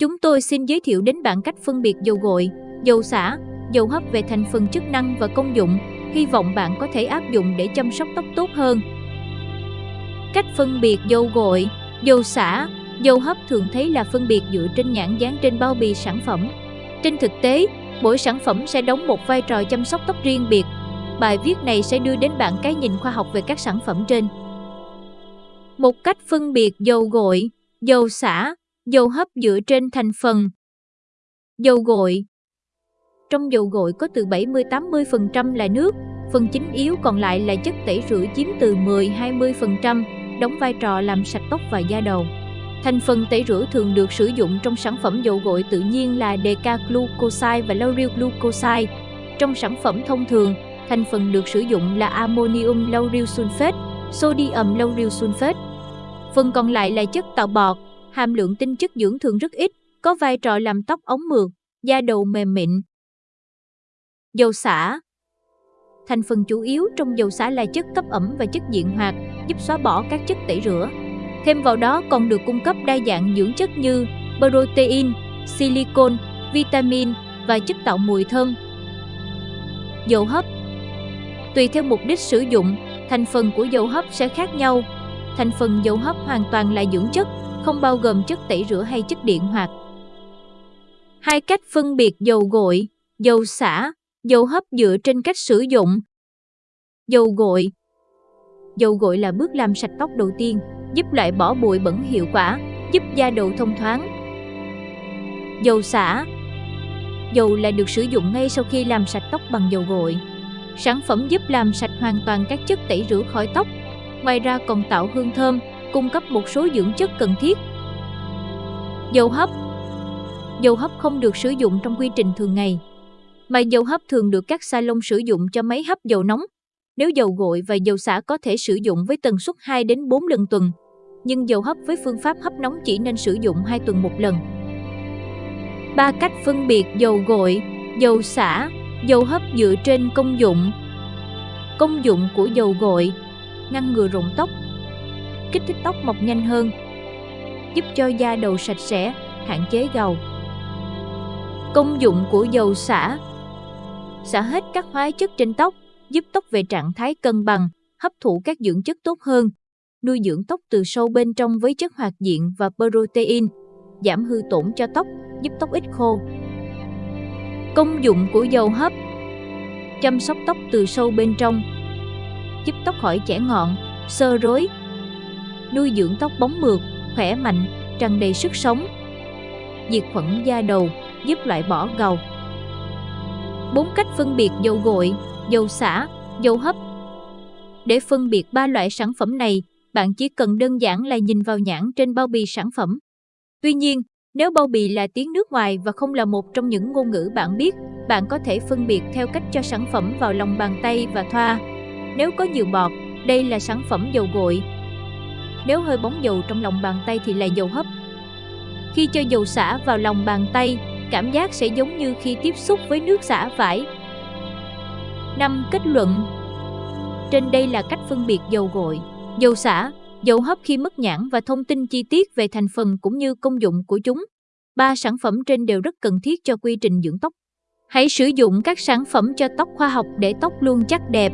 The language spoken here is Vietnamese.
Chúng tôi xin giới thiệu đến bạn cách phân biệt dầu gội, dầu xả, dầu hấp về thành phần chức năng và công dụng. Hy vọng bạn có thể áp dụng để chăm sóc tóc tốt hơn. Cách phân biệt dầu gội, dầu xả, dầu hấp thường thấy là phân biệt dựa trên nhãn dán trên bao bì sản phẩm. Trên thực tế, mỗi sản phẩm sẽ đóng một vai trò chăm sóc tóc riêng biệt. Bài viết này sẽ đưa đến bạn cái nhìn khoa học về các sản phẩm trên. Một cách phân biệt dầu gội, dầu xả, dầu hấp dựa trên thành phần. Dầu gội Trong dầu gội có từ 70-80% là nước, phần chính yếu còn lại là chất tẩy rửa chiếm từ 10-20%, đóng vai trò làm sạch tóc và da đầu. Thành phần tẩy rửa thường được sử dụng trong sản phẩm dầu gội tự nhiên là decaglucoside và lauryl glucoside. Trong sản phẩm thông thường, thành phần được sử dụng là ammonium lauryl sulfate, sodium lauryl sulfate. Phần còn lại là chất tạo bọt, hàm lượng tinh chất dưỡng thường rất ít, có vai trò làm tóc ống mượt, da đầu mềm mịn. Dầu xả Thành phần chủ yếu trong dầu xả là chất cấp ẩm và chất diện hoạt, giúp xóa bỏ các chất tẩy rửa. Thêm vào đó còn được cung cấp đa dạng dưỡng chất như protein, silicon, vitamin và chất tạo mùi thơm. Dầu hấp Tùy theo mục đích sử dụng, thành phần của dầu hấp sẽ khác nhau. Thành phần dầu hấp hoàn toàn là dưỡng chất, không bao gồm chất tẩy rửa hay chất điện hoạt. Hai cách phân biệt dầu gội, dầu xả, dầu hấp dựa trên cách sử dụng. Dầu gội Dầu gội là bước làm sạch tóc đầu tiên, giúp loại bỏ bụi bẩn hiệu quả, giúp da đầu thông thoáng. Dầu xả Dầu là được sử dụng ngay sau khi làm sạch tóc bằng dầu gội. Sản phẩm giúp làm sạch hoàn toàn các chất tẩy rửa khỏi tóc, ngoài ra còn tạo hương thơm, cung cấp một số dưỡng chất cần thiết. Dầu hấp Dầu hấp không được sử dụng trong quy trình thường ngày, mà dầu hấp thường được các salon sử dụng cho máy hấp dầu nóng. Nếu dầu gội và dầu xả có thể sử dụng với tần suất 2 đến 4 lần tuần, nhưng dầu hấp với phương pháp hấp nóng chỉ nên sử dụng 2 tuần một lần. Ba cách phân biệt dầu gội, dầu xả, dầu hấp dựa trên công dụng. Công dụng của dầu gội: ngăn ngừa rụng tóc, kích thích tóc mọc nhanh hơn, giúp cho da đầu sạch sẽ, hạn chế gầu. Công dụng của dầu xả Xả hết các hóa chất trên tóc, giúp tóc về trạng thái cân bằng, hấp thụ các dưỡng chất tốt hơn, nuôi dưỡng tóc từ sâu bên trong với chất hoạt diện và protein, giảm hư tổn cho tóc, giúp tóc ít khô. Công dụng của dầu hấp Chăm sóc tóc từ sâu bên trong Giúp tóc khỏi chẻ ngọn, sơ rối Nuôi dưỡng tóc bóng mượt, khỏe mạnh, tràn đầy sức sống Diệt khuẩn da đầu, giúp loại bỏ gầu bốn cách phân biệt dầu gội, dầu xả, dầu hấp Để phân biệt ba loại sản phẩm này, bạn chỉ cần đơn giản là nhìn vào nhãn trên bao bì sản phẩm. Tuy nhiên, nếu bao bì là tiếng nước ngoài và không là một trong những ngôn ngữ bạn biết, bạn có thể phân biệt theo cách cho sản phẩm vào lòng bàn tay và thoa. Nếu có nhiều bọt, đây là sản phẩm dầu gội. Nếu hơi bóng dầu trong lòng bàn tay thì là dầu hấp. Khi cho dầu xả vào lòng bàn tay, cảm giác sẽ giống như khi tiếp xúc với nước xả vải. 5. Kết luận Trên đây là cách phân biệt dầu gội, dầu xả, dầu hấp khi mất nhãn và thông tin chi tiết về thành phần cũng như công dụng của chúng. Ba sản phẩm trên đều rất cần thiết cho quy trình dưỡng tóc. Hãy sử dụng các sản phẩm cho tóc khoa học để tóc luôn chắc đẹp,